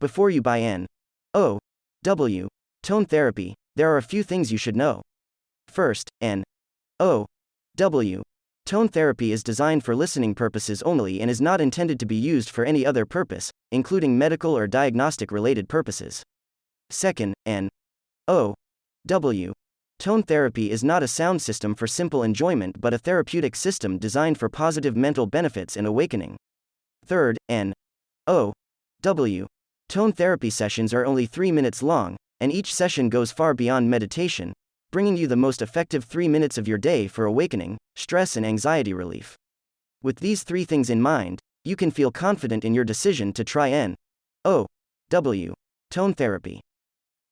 Before you buy N O W tone therapy, there are a few things you should know. First, N O W tone therapy is designed for listening purposes only and is not intended to be used for any other purpose, including medical or diagnostic related purposes. Second, N O W Tone therapy is not a sound system for simple enjoyment but a therapeutic system designed for positive mental benefits and awakening. Third, N O W Tone therapy sessions are only 3 minutes long, and each session goes far beyond meditation, bringing you the most effective 3 minutes of your day for awakening, stress, and anxiety relief. With these three things in mind, you can feel confident in your decision to try N O W Tone therapy.